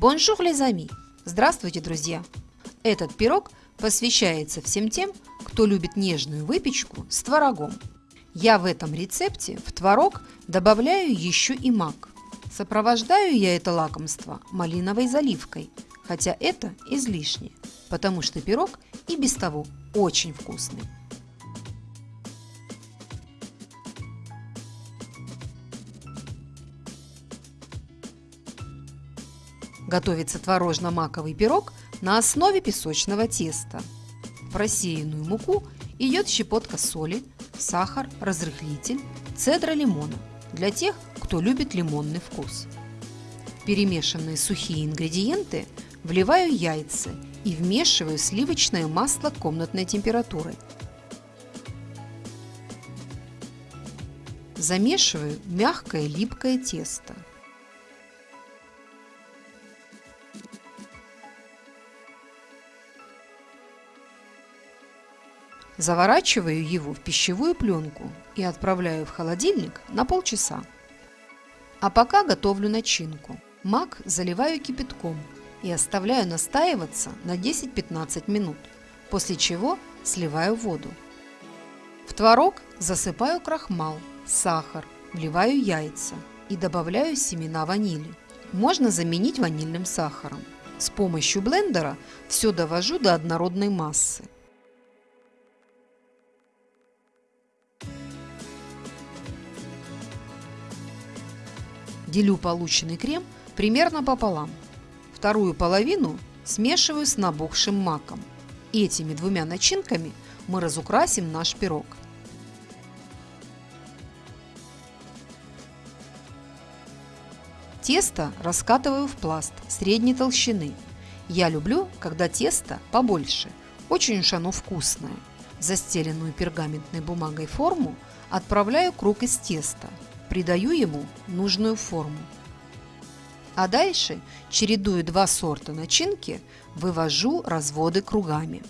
Bonjour, les amis! Здравствуйте, друзья! Этот пирог посвящается всем тем, кто любит нежную выпечку с творогом. Я в этом рецепте в творог добавляю еще и мак. Сопровождаю я это лакомство малиновой заливкой, хотя это излишне, потому что пирог и без того очень вкусный. Готовится творожно-маковый пирог на основе песочного теста. В рассеянную муку идет щепотка соли, сахар, разрыхлитель, цедра лимона для тех, кто любит лимонный вкус. Перемешанные сухие ингредиенты вливаю яйца и вмешиваю сливочное масло комнатной температуры. Замешиваю мягкое липкое тесто. Заворачиваю его в пищевую пленку и отправляю в холодильник на полчаса. А пока готовлю начинку. Мак заливаю кипятком и оставляю настаиваться на 10-15 минут, после чего сливаю воду. В творог засыпаю крахмал, сахар, вливаю яйца и добавляю семена ванили. Можно заменить ванильным сахаром. С помощью блендера все довожу до однородной массы. Делю полученный крем примерно пополам. Вторую половину смешиваю с набухшим маком. Этими двумя начинками мы разукрасим наш пирог. Тесто раскатываю в пласт средней толщины. Я люблю, когда тесто побольше. Очень уж оно вкусное. Застеленную пергаментной бумагой форму отправляю круг из теста – придаю ему нужную форму. А дальше, чередуя два сорта начинки, вывожу разводы кругами.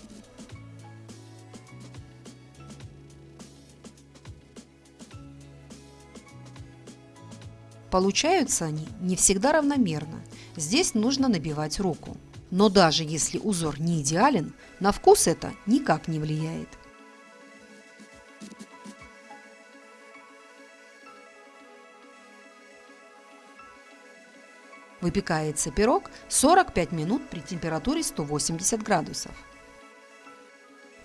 Получаются они не всегда равномерно. Здесь нужно набивать руку. Но даже если узор не идеален, на вкус это никак не влияет. Выпекается пирог 45 минут при температуре 180 градусов.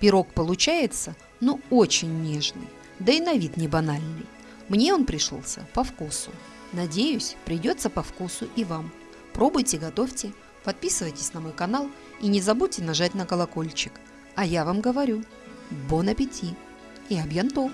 Пирог получается, ну, очень нежный, да и на вид не банальный. Мне он пришелся по вкусу. Надеюсь, придется по вкусу и вам. Пробуйте, готовьте, подписывайтесь на мой канал и не забудьте нажать на колокольчик. А я вам говорю, бон аппетит и абьянто!